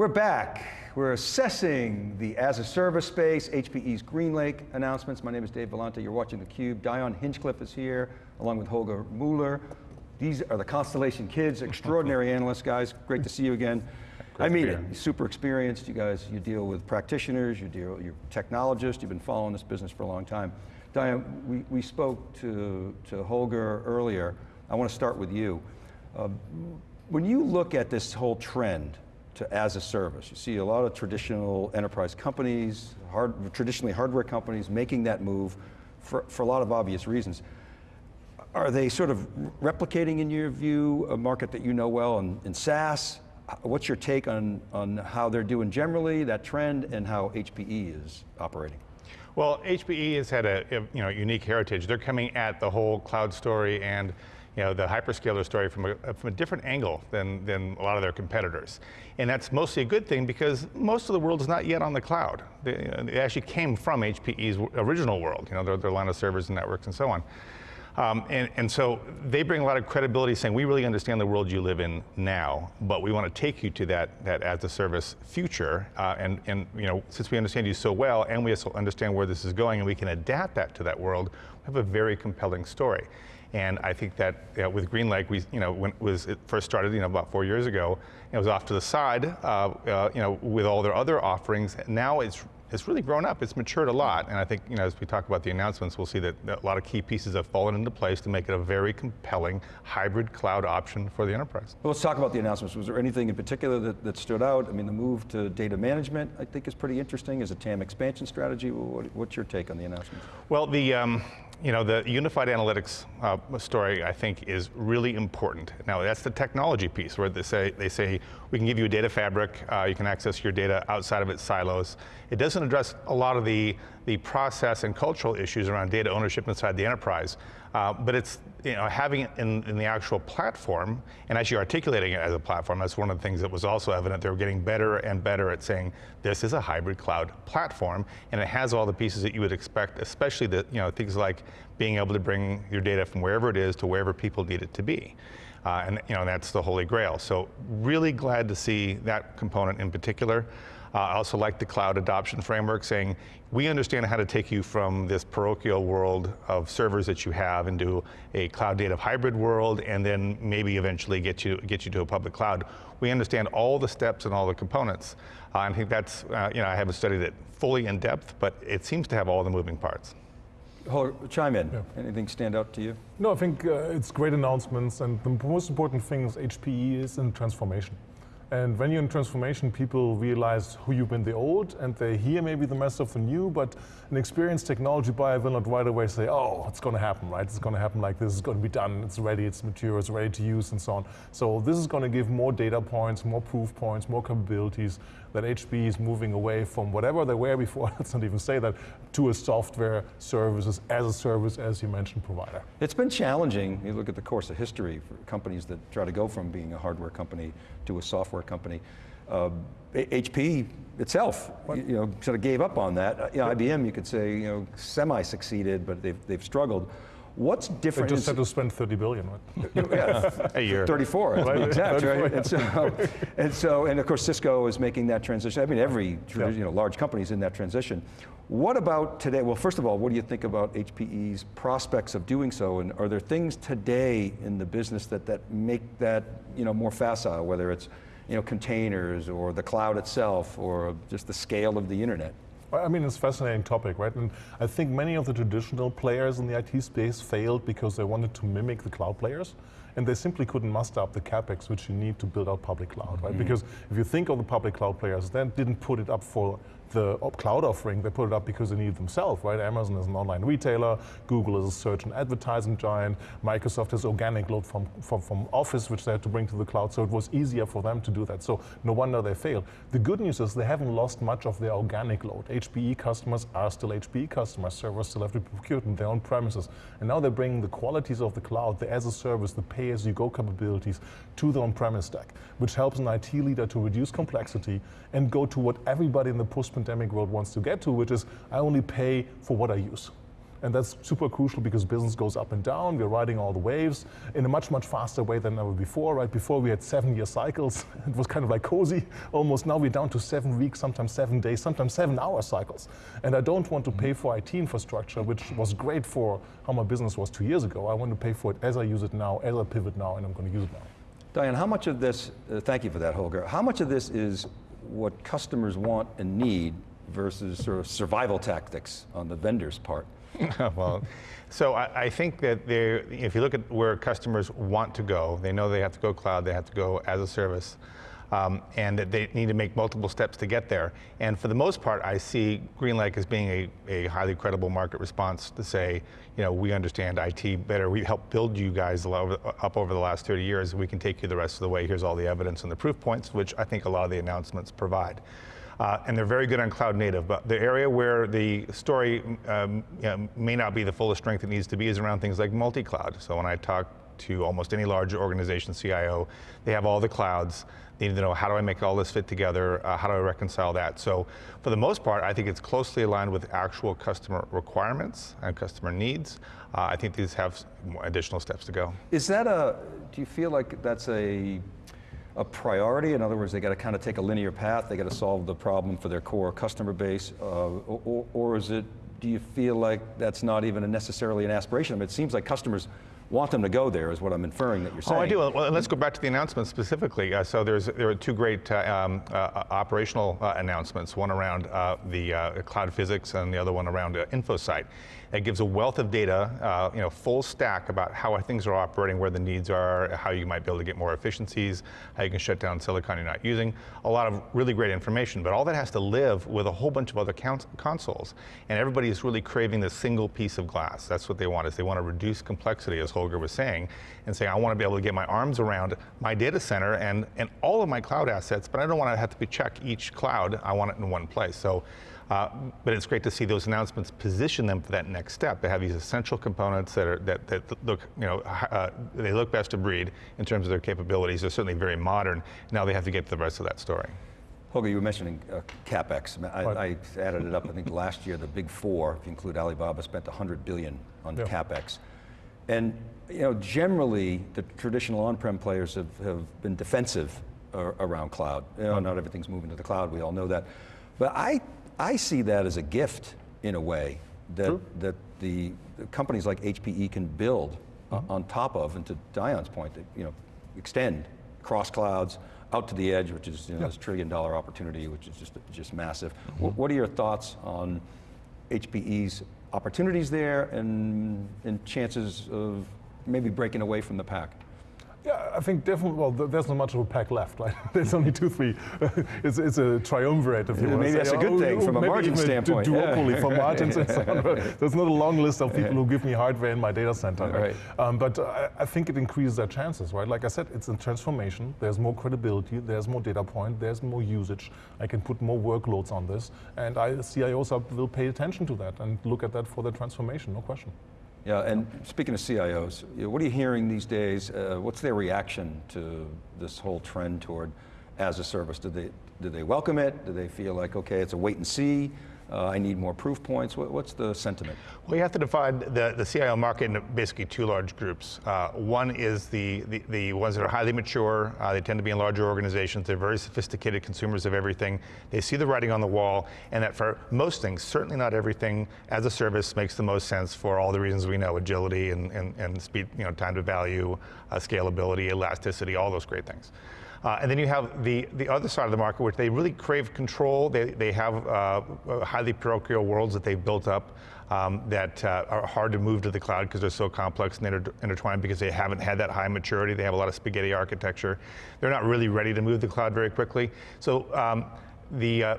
We're back. We're assessing the as-a-service space, HPE's GreenLake announcements. My name is Dave Vellante, you're watching theCUBE. Dion Hinchcliffe is here, along with Holger Mueller. These are the Constellation kids, extraordinary analysts, guys. Great to see you again. Great I mean it, super experienced. You guys, you deal with practitioners, you deal, you're technologists, you've been following this business for a long time. Dion, we, we spoke to, to Holger earlier. I want to start with you. Uh, when you look at this whole trend to as a service, you see a lot of traditional enterprise companies, hard, traditionally hardware companies making that move for, for a lot of obvious reasons. Are they sort of replicating, in your view, a market that you know well in, in SaaS? What's your take on, on how they're doing generally, that trend, and how HPE is operating? Well, HPE has had a you know, unique heritage. They're coming at the whole cloud story and you know, the hyperscaler story from a, from a different angle than, than a lot of their competitors. And that's mostly a good thing because most of the world is not yet on the cloud. They, uh, they actually came from HPE's original world, you know, their, their line of servers and networks and so on. Um, and, and, so they bring a lot of credibility saying, we really understand the world you live in now, but we want to take you to that, that as a service future. Uh, and, and you know, since we understand you so well, and we also understand where this is going, and we can adapt that to that world, we have a very compelling story. And I think that you know, with GreenLake, we, you know, when it was it first started, you know, about four years ago, it was off to the side, uh, uh, you know, with all their other offerings. Now it's it's really grown up, it's matured a lot, and I think, you know, as we talk about the announcements, we'll see that a lot of key pieces have fallen into place to make it a very compelling hybrid cloud option for the enterprise. Well, let's talk about the announcements. Was there anything in particular that, that stood out? I mean, the move to data management, I think is pretty interesting as a TAM expansion strategy. What, what's your take on the announcements? Well, the, um, you know, the unified analytics uh, story, I think, is really important. Now, that's the technology piece, where they say, they say we can give you a data fabric, uh, you can access your data outside of its silos. It doesn't address a lot of the, the process and cultural issues around data ownership inside the enterprise. Uh, but it's you know, having it in, in, the actual platform and actually articulating it as a platform, that's one of the things that was also evident. They were getting better and better at saying, this is a hybrid cloud platform and it has all the pieces that you would expect, especially the, you know, things like being able to bring your data from wherever it is to wherever people need it to be. Uh, and you know, that's the holy grail. So really glad to see that component in particular. Uh, I also like the cloud adoption framework saying, we understand how to take you from this parochial world of servers that you have into a cloud native hybrid world and then maybe eventually get you, get you to a public cloud. We understand all the steps and all the components. Uh, I think that's, uh, you know, I haven't studied it fully in depth, but it seems to have all the moving parts. chime in. Yeah. Anything stand out to you? No, I think uh, it's great announcements, and the most important thing is HPE is in transformation. And when you're in transformation, people realize who you've been the old, and they hear maybe the mess of the new, but an experienced technology buyer will not right away say, oh, it's going to happen, right? It's going to happen like this, it's going to be done, it's ready, it's mature, it's ready to use, and so on. So this is going to give more data points, more proof points, more capabilities that HP is moving away from whatever they were before, let's not even say that, to a software services as a service, as you mentioned, provider. It's been challenging, you look at the course of history for companies that try to go from being a hardware company to a software company. Uh, HP itself, you, you, know, sort of gave up on that. Uh, you know, IBM, you could say, you know, semi-succeeded, but they've, they've struggled. What's different? They just had to spend 30 billion, right? yeah, a year. 34, right? exact, right? And so, and so, and of course Cisco is making that transition. I mean, every yeah. you know, large company is in that transition. What about today? Well, first of all, what do you think about HPE's prospects of doing so? And are there things today in the business that, that make that you know, more facile, whether it's you know, containers or the cloud itself or just the scale of the internet? I mean, it's a fascinating topic, right? And I think many of the traditional players in the IT space failed because they wanted to mimic the cloud players and they simply couldn't muster up the capex which you need to build out public cloud, right? Mm -hmm. Because if you think of the public cloud players, then didn't put it up for the cloud offering, they put it up because they need it themselves, right? Amazon is an online retailer, Google is a search and advertising giant, Microsoft has organic load from, from, from Office, which they had to bring to the cloud, so it was easier for them to do that. So no wonder they failed. The good news is they haven't lost much of their organic load. HPE customers are still HPE customers, servers still have to be procured in their own premises. And now they're bringing the qualities of the cloud, the as a service, the pay-as-you-go capabilities to the on-premise stack, which helps an IT leader to reduce complexity and go to what everybody in the post pandemic world wants to get to, which is I only pay for what I use. And that's super crucial because business goes up and down. We're riding all the waves in a much, much faster way than ever before, right? Before we had seven year cycles. It was kind of like cozy almost. Now we're down to seven weeks, sometimes seven days, sometimes seven hour cycles. And I don't want to pay for IT infrastructure, which was great for how my business was two years ago. I want to pay for it as I use it now, as I pivot now, and I'm going to use it now. Dion, how much of this, uh, thank you for that, Holger, how much of this is what customers want and need versus sort of survival tactics on the vendor's part? well, so I, I think that if you look at where customers want to go, they know they have to go cloud, they have to go as a service. Um, and that they need to make multiple steps to get there. And for the most part, I see GreenLake as being a, a highly credible market response to say, you know, we understand IT better. We helped build you guys up over the last 30 years. We can take you the rest of the way. Here's all the evidence and the proof points, which I think a lot of the announcements provide. Uh, and they're very good on cloud native. But the area where the story um, you know, may not be the fullest strength it needs to be is around things like multi-cloud. So when I talk to almost any large organization CIO, they have all the clouds. They need to know how do I make all this fit together, uh, how do I reconcile that? So for the most part, I think it's closely aligned with actual customer requirements and customer needs. Uh, I think these have additional steps to go. Is that a, do you feel like that's a, a priority? In other words, they got to kind of take a linear path, they got to solve the problem for their core customer base, uh, or, or is it, do you feel like that's not even necessarily an aspiration? I mean, it seems like customers want them to go there is what I'm inferring that you're saying. Oh, I do. Well, let's go back to the announcement specifically. Uh, so there's there are two great uh, um, uh, operational uh, announcements. One around uh, the uh, CloudPhysics, and the other one around InfoSight. It gives a wealth of data, uh, you know, full stack about how things are operating, where the needs are, how you might be able to get more efficiencies, how you can shut down silicon you're not using. A lot of really great information, but all that has to live with a whole bunch of other consoles. And everybody is really craving this single piece of glass. That's what they want, is they want to reduce complexity, as Holger was saying, and say, I want to be able to get my arms around my data center and, and all of my cloud assets, but I don't want to have to check each cloud. I want it in one place. So uh, but it's great to see those announcements position them for that next step. They have these essential components that are that, that look, you know, uh, they look best of breed in terms of their capabilities. They're certainly very modern. Now they have to get to the rest of that story. Holger, you were mentioning uh, capex. I, I, added it up. I think last year the big four, if you include Alibaba, spent 100 billion on yeah. capex. And you know, generally, the traditional on-prem players have, have been defensive uh, around cloud. You know, not everything's moving to the cloud. We all know that. But I I see that as a gift in a way that, that the, the, companies like HPE can build mm -hmm. on top of, and to Dion's point, that, you know, extend cross clouds out to the edge, which is you know, this trillion dollar opportunity, which is just, just massive. Mm -hmm. What are your thoughts on HPE's opportunities there and, and chances of maybe breaking away from the pack? I think definitely, well, there's not much of a pack left, right? there's only two, three. it's, it's a triumvirate, if you want Maybe that's a good oh, thing from a margin standpoint. duopoly yeah. for margins and so on. There's not a long list of people who give me hardware in my data center. Right. right. Um, but uh, I think it increases their chances, right? Like I said, it's a transformation. There's more credibility. There's more data point. There's more usage. I can put more workloads on this. And I, CIOs will pay attention to that and look at that for the transformation, no question. Yeah, and speaking of CIOs, what are you hearing these days? Uh, what's their reaction to this whole trend toward as a service? Do they, do they welcome it? Do they feel like, okay, it's a wait and see? Uh, I need more proof points. What, what's the sentiment? Well, you have to divide the, the CIO market into basically two large groups. Uh, one is the, the, the, ones that are highly mature. Uh, they tend to be in larger organizations. They're very sophisticated consumers of everything. They see the writing on the wall, and that for most things, certainly not everything, as a service makes the most sense for all the reasons we know, agility and, and, and speed, you know, time to value, uh, scalability, elasticity, all those great things. Uh, and then you have the, the other side of the market, which they really crave control. They, they have uh, highly parochial worlds that they've built up um, that uh, are hard to move to the cloud because they're so complex and inter intertwined because they haven't had that high maturity. They have a lot of spaghetti architecture. They're not really ready to move the cloud very quickly. So um, the, uh,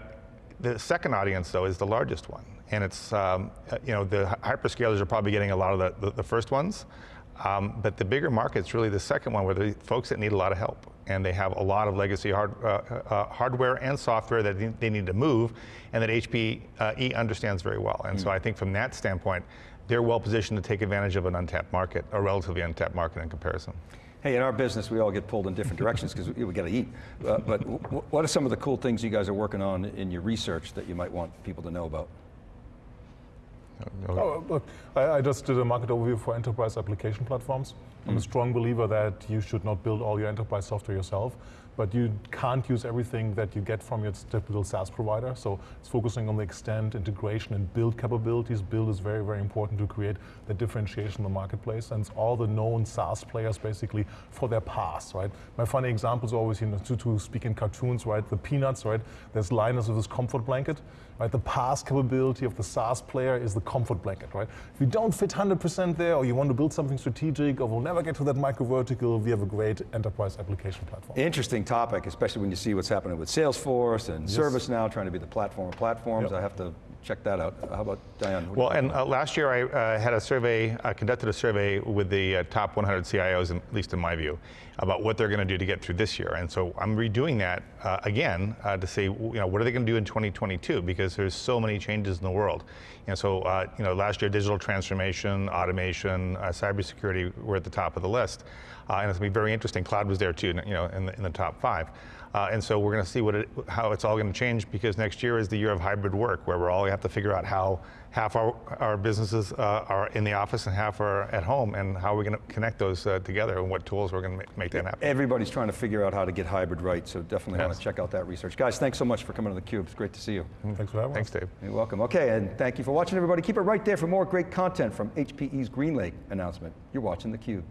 the second audience, though, is the largest one. And it's, um, uh, you know, the hyperscalers are probably getting a lot of the, the, the first ones. Um, but the bigger market's really the second one where the folks that need a lot of help and they have a lot of legacy hard, uh, uh, hardware and software that they need to move, and that HPE uh, understands very well. And mm. so I think from that standpoint, they're well positioned to take advantage of an untapped market, a relatively untapped market in comparison. Hey, in our business, we all get pulled in different directions because we, we got to eat. Uh, but what are some of the cool things you guys are working on in your research that you might want people to know about? Oh, oh, look, I, I just did a market overview for enterprise application platforms. I'm a hmm. strong believer that you should not build all your enterprise software yourself, but you can't use everything that you get from your typical SaaS provider. So it's focusing on the extent, integration, and build capabilities. Build is very, very important to create the differentiation in the marketplace. And it's all the known SaaS players basically for their PaaS, right? My funny example is always, you know, to, to speak in cartoons, right? The peanuts, right? There's Linus with his comfort blanket, right? The PaaS capability of the SaaS player is the comfort blanket, right? If you don't fit 100% there, or you want to build something strategic, or we'll never get to that micro vertical, we have a great enterprise application platform. Interesting topic, especially when you see what's happening with Salesforce and ServiceNow trying to be the platform of platforms. Yep. I have to check that out. How about Dion? What do you Well, and uh, last year I uh, had a survey, uh, conducted a survey with the uh, top 100 CIOs, in, at least in my view, about what they're going to do to get through this year. And so I'm redoing that uh, again uh, to say, you know, what are they going to do in 2022? Because there's so many changes in the world. And so, uh, you know, last year digital transformation, automation, uh, cybersecurity were at the top of the list. Uh, and it's going to be very interesting. Cloud was there too, you know, in the, in the top five. Uh, and so we're going to see what it, how it's all going to change because next year is the year of hybrid work, where we're all have to figure out how half our, our businesses uh, are in the office and half are at home, and how we're going to connect those uh, together, and what tools we're going to make, make that happen. Everybody's trying to figure out how to get hybrid right, so definitely want to check out that research. Guys, thanks so much for coming to theCUBE. It's great to see you. Thanks for having me. Thanks. Dave. You're welcome. Okay, and thank you for watching, everybody. Keep it right there for more great content from HPE's GreenLake announcement. You're watching theCUBE.